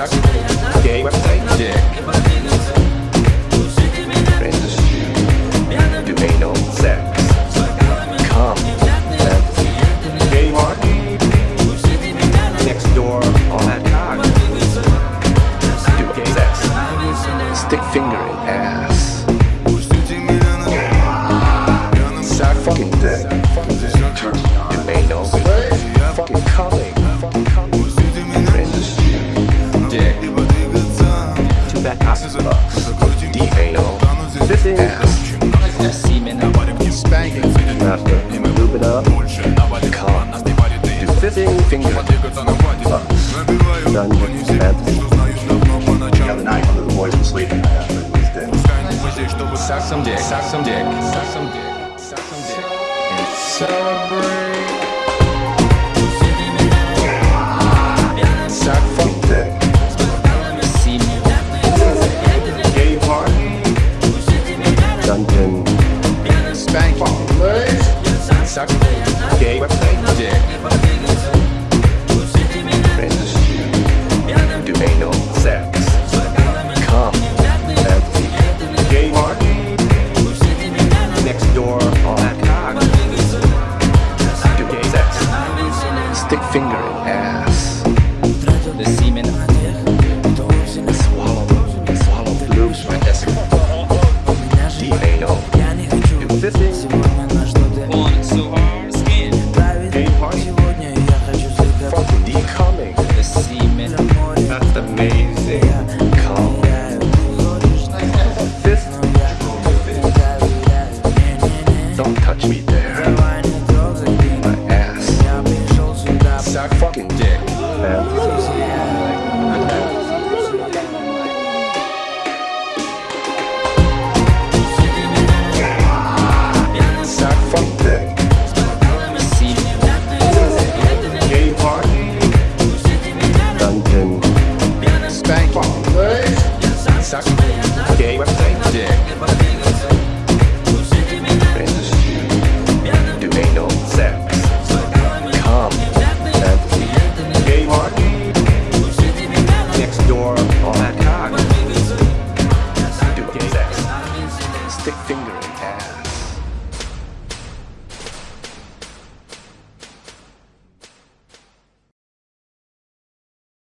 Gay website? Dick. Friends. Do anal sex. Come. Gay. Next door. All that cock. Do gay sex. Stick Two back asses fucks. D anal. Fifth ass. Semen. Spanking. Master. Lube it up. Come. Do fifth finger. Fucks. Dungeon. Fantasy. The other night, one of the boys was sleeping. I asked him if he was dead. Suck some dick. Suck some dick. Suck some dick. Suck some dick. And celebrate. Suck. Do anal sex. Come. Gay. Next door. Do gay sex. Stick finger in ass. The semen. Don't touch me there. My ass. Suck fucking dick. Fantasy.